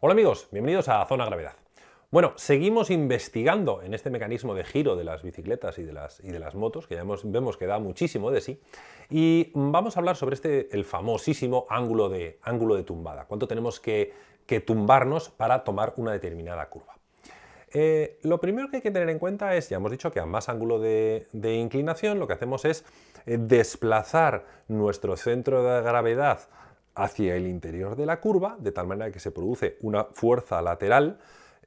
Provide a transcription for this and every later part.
Hola amigos, bienvenidos a Zona Gravedad. Bueno, seguimos investigando en este mecanismo de giro de las bicicletas y de las, motos, que ya vemos que da muchísimo de sí, y vamos a hablar sobre este, el famosísimo ángulo de, ángulo de tumbada, cuánto tenemos que, tumbarnos para tomar una determinada curva. Eh, lo primero que hay que tener en cuenta es, ya hemos dicho que a más ángulo de, de inclinación lo que hacemos es eh, desplazar nuestro centro de gravedad hacia el interior de la curva, de tal manera que se produce una fuerza lateral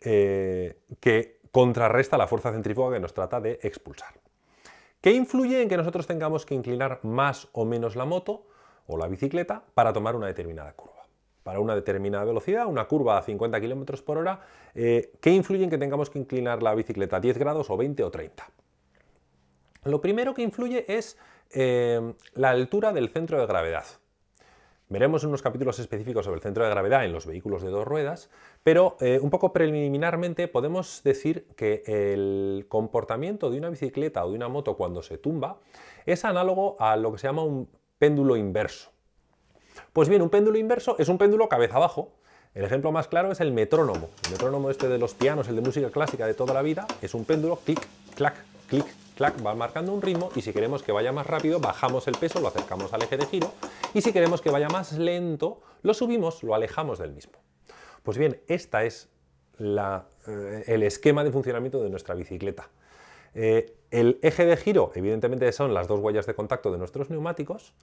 eh, que contrarresta la fuerza centrífuga que nos trata de expulsar. ¿Qué influye en que nosotros tengamos que inclinar más o menos la moto o la bicicleta para tomar una determinada curva? Para una determinada velocidad, una curva a 50 km por hora, eh, ¿qué influye en que tengamos que inclinar la bicicleta a 10 grados o 20 o 30? Lo primero que influye es eh, la altura del centro de gravedad. Veremos unos capítulos específicos sobre el centro de gravedad en los vehículos de dos ruedas, pero eh, un poco preliminarmente podemos decir que el comportamiento de una bicicleta o de una moto cuando se tumba es análogo a lo que se llama un péndulo inverso. Pues bien, un péndulo inverso es un péndulo cabeza abajo. El ejemplo más claro es el metrónomo. El metrónomo este de los pianos, el de música clásica de toda la vida, es un péndulo clic, clac, clic, va marcando un ritmo y si queremos que vaya más rápido, bajamos el peso, lo acercamos al eje de giro y si queremos que vaya más lento, lo subimos, lo alejamos del mismo. Pues bien, esta es eh, el esquema de funcionamiento de nuestra bicicleta. Eh, el eje de giro, evidentemente, son las dos huellas de contacto de nuestros neumáticos,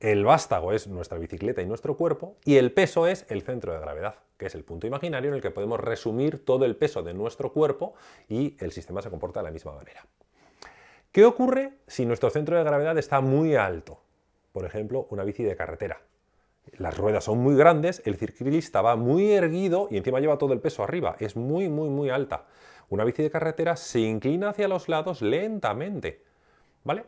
el vástago es nuestra bicicleta y nuestro cuerpo, y el peso es el centro de gravedad, que es el punto imaginario en el que podemos resumir todo el peso de nuestro cuerpo y el sistema se comporta de la misma manera. ¿Qué ocurre si nuestro centro de gravedad está muy alto? por ejemplo, una bici de carretera. Las ruedas son muy grandes, el ciclista va muy erguido y encima lleva todo el peso arriba, es muy, muy, muy alta. Una bici de carretera se inclina hacia los lados lentamente, ¿vale?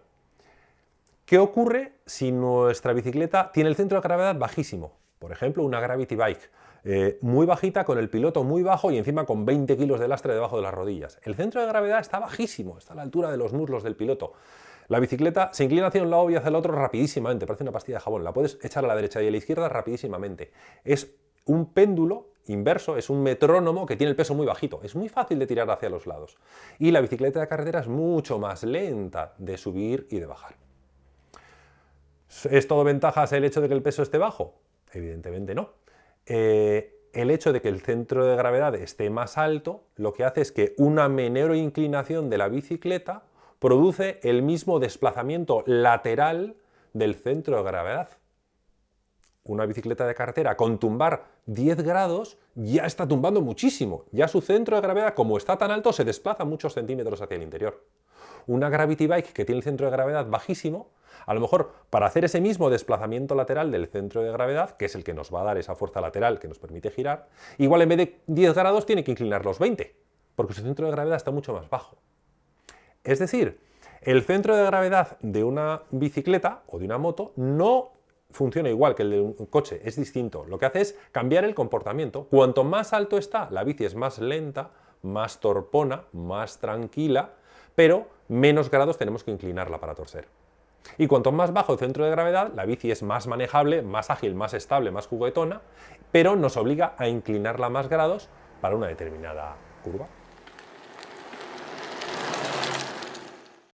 ¿Qué ocurre si nuestra bicicleta tiene el centro de gravedad bajísimo? Por ejemplo, una Gravity Bike, eh, muy bajita, con el piloto muy bajo y encima con 20 kilos de lastre debajo de las rodillas. El centro de gravedad está bajísimo, está a la altura de los muslos del piloto. La bicicleta se inclina hacia un lado y hacia el otro rapidísimamente, parece una pastilla de jabón, la puedes echar a la derecha y a la izquierda rapidísimamente. Es un péndulo inverso, es un metrónomo que tiene el peso muy bajito, es muy fácil de tirar hacia los lados. Y la bicicleta de carretera es mucho más lenta de subir y de bajar. ¿Es todo ventajas el hecho de que el peso esté bajo? Evidentemente no. Eh, el hecho de que el centro de gravedad esté más alto lo que hace es que una menor inclinación de la bicicleta produce el mismo desplazamiento lateral del centro de gravedad. Una bicicleta de carretera con tumbar 10 grados ya está tumbando muchísimo. Ya su centro de gravedad, como está tan alto, se desplaza muchos centímetros hacia el interior. Una Gravity Bike que tiene el centro de gravedad bajísimo, a lo mejor para hacer ese mismo desplazamiento lateral del centro de gravedad, que es el que nos va a dar esa fuerza lateral que nos permite girar, igual en vez de 10 grados tiene que inclinar los 20, porque su centro de gravedad está mucho más bajo. Es decir, el centro de gravedad de una bicicleta o de una moto no funciona igual que el de un coche, es distinto. Lo que hace es cambiar el comportamiento. Cuanto más alto está, la bici es más lenta, más torpona, más tranquila, pero menos grados tenemos que inclinarla para torcer. Y cuanto más bajo el centro de gravedad, la bici es más manejable, más ágil, más estable, más juguetona, pero nos obliga a inclinarla más grados para una determinada curva.